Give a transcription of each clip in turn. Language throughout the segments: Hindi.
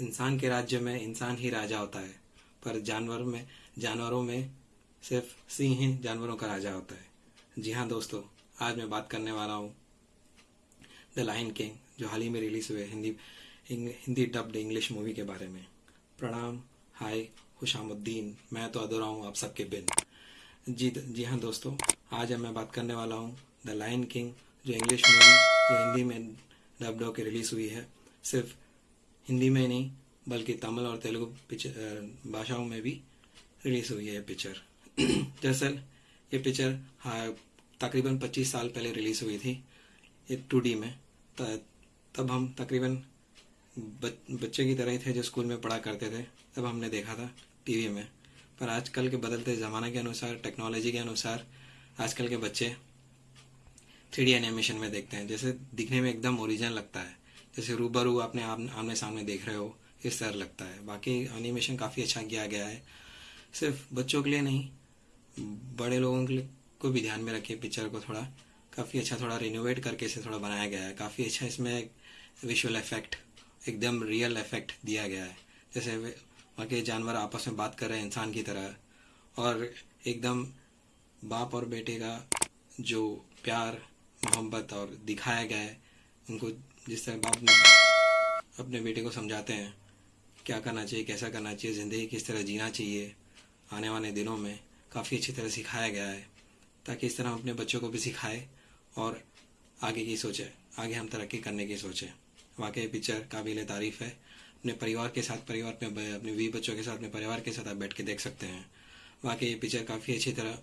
इंसान के राज्य में इंसान ही राजा होता है, पर जानवर में, जानवरों में सिर्फ़ सिंह ही जानवरों का राजा होता है। जी हाँ दोस्तों, आज मैं बात करने वाला हूँ द लाइन किंग जो हाल ही में रिलीज़ हुए Hindi Hindi dubbed English movie के बारे में। प्रणाम, हाय खुशामुद्दीन मैं तो अधूरा हूँ आप सबके बिन। जी जी हाँ दोस्तों, आज मैं बात करने वाला हूँ द लाइन किंग जो इंग्लिश मूवी जो हिंदी में डब्ड होकर रिलीज़ हुई है, सिर्फ़ हिंदी में नहीं बल्कि तमिल और तेलुगु पिक्चर भाषाओं में भी रिलीज़ हुई है पिक्चर दरअसल ये पिक्चर हाँ तकरीबन 25 साल पहले रिलीज़ हुई थी ये टू में। तब हम तकरीबन बच, बच्चे की तरह ही थे जो स्कूल में पढ़ा करते थे तब हमने देखा था टीवी में। पर आजकल के बदलते ज़माने के अनुसार टेक्नोलॉजी के अनुसार आजकल के बच्चे थ्री एनिमेशन में देखते हैं। जैसे दिखने में एकदम ओरिजिनल लगता है। जैसे रूबरू अपने आमने सामने देख रहे हो, इस तरह लगता है। बाकी एनिमेशन काफ़ी अच्छा किया गया है। सिर्फ़ बच्चों के लिए नहीं, बड़े लोगों के लिए को भी ध्यान में रखिए पिक्चर को थोड़ा। काफ़ी अच्छा थोड़ा रिनोवेट करके इसे थोड़ा बनाया गया है। काफ़ी अच्छा इसमें विजुअल इफ़ेक्ट एकदम रियल इफ़ेक्ट दिया गया है। जैसे वहाँ के जानवर आपस में बात कर रहे हैं इंसान की तरह, और एकदम बाप और बेटे का जो प्यार, मोहब्बत और दिखाया गया है, उनको जिस तरह बाप ने अपने बेटे को समझाते हैं, क्या करना चाहिए, कैसा करना चाहिए, ज़िंदगी किस तरह जीना चाहिए, आने वाले दिनों में काफ़ी अच्छी तरह सिखाया गया है, ताकि इस तरह हम अपने बच्चों को भी सिखाए और आगे की सोचे, आगे हम तरक्की करने की सोचें। वाकई पिक्चर काबिल तारीफ़ है। अपने परिवार के साथ, परिवार में अपने वी बच्चों के साथ, अपने परिवार के साथ आप बैठ के देख सकते हैं। वाकई ये पिक्चर काफ़ी अच्छी तरह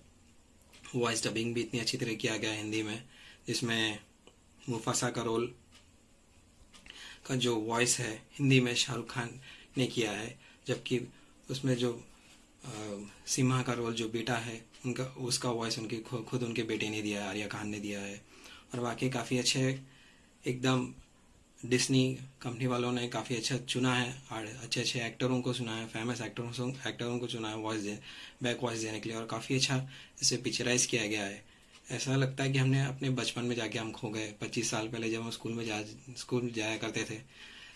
वॉइस डबिंग भी इतनी अच्छी तरह किया गया हिंदी में, जिसमें मुफासा का रोल का जो वॉइस है हिंदी में शाहरुख खान ने किया है जबकि उसमें जो आ, सीमा का रोल जो बेटा है उनका उसका वॉइस उनके खुद उनके बेटे ने दिया है आर्या खान ने दिया है। और वाकई काफ़ी अच्छे एकदम डिस्नी कंपनी वालों ने काफ़ी अच्छा चुना है और अच्छे अच्छे एक्टरों को चुना है फ़ेमस एक्टरों एक्टरों को चुना है वॉइस दे बैक वॉइस देने के लिए और काफ़ी अच्छा इसे पिक्चराइज किया गया है। ऐसा लगता है कि हमने अपने बचपन में जाके हम खो गए। पच्चीस साल पहले जब हम स्कूल में जा, स्कूल जाया करते थे,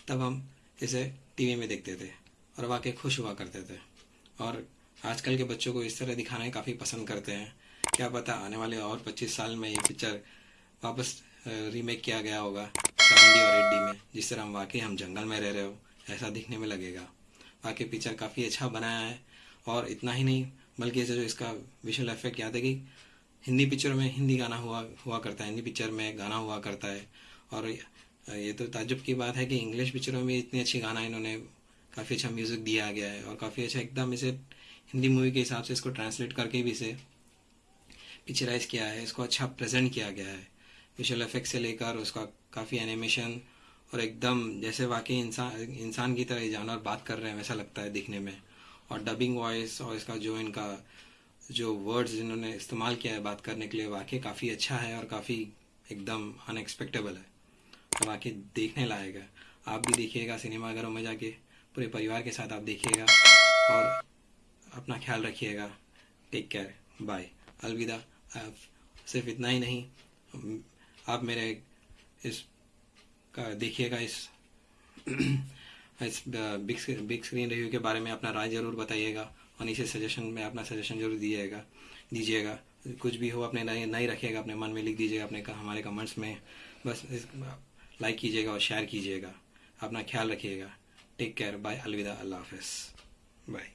तब हम इसे टीवी में देखते थे और वाकई खुश हुआ करते थे। और आजकल के बच्चों को इस तरह दिखाना ही काफ़ी पसंद करते हैं। क्या पता आने वाले और पच्चीस साल में ये पिक्चर वापस रीमेक किया गया होगा सेवेंटी और एट्टी में, जिस तरह हम वाकई हम जंगल में रह रहे हो, ऐसा दिखने में लगेगा। वाकई पिक्चर काफ़ी अच्छा बनाया है और इतना ही नहीं, बल्कि ऐसे जो इसका विजुअल इफ़ेक्ट याद है कि हिंदी पिक्चर में हिंदी गाना हुआ हुआ करता है, हिंदी पिक्चर में गाना हुआ करता है। और ये तो ताजुब की बात है कि इंग्लिश पिक्चरों में इतनी अच्छी गाना इन्होंने काफ़ी अच्छा म्यूज़िक दिया गया है और काफ़ी अच्छा एकदम इसे हिंदी मूवी के हिसाब से इसको ट्रांसलेट करके भी इसे पिक्चराइज किया है, इसको अच्छा प्रेजेंट किया गया है। विजुअल इफ़ेक्ट से लेकर उसका काफ़ी एनिमेशन और एकदम जैसे वाकई इंसान इंसान की तरह जानवर बात कर रहे हैं, वैसा लगता है दिखने में। और डबिंग वॉइस और इसका जो इनका जो वर्ड्स जिन्होंने इस्तेमाल किया है बात करने के लिए, वाकई काफ़ी अच्छा है और काफ़ी एकदम अनएक्सपेक्टेबल है। तो वाकई देखने लायक है। आप भी देखिएगा सिनेमाघरों में जाके, पूरे परिवार के साथ आप देखिएगा और अपना ख्याल रखिएगा। टेक केयर बाय अलविदा। सिर्फ़ इतना ही नहीं, आप मेरे इस, का देखिएगा इस इस बिग बिग स्क्रीन रिव्यू के बारे में अपना राय ज़रूर बताइएगा। और से सजेशन में अपना सजेशन ज़रूर दीजिएगा दीजिएगा। कुछ भी हो, अपने नहीं नहीं रखिएगा, अपने मन में लिख दीजिएगा, अपने हमारे कमेंट्स में। बस लाइक कीजिएगा और शेयर कीजिएगा। अपना ख्याल रखिएगा। टेक केयर बाय अलविदा. अल्लाह हाफिज़. बाय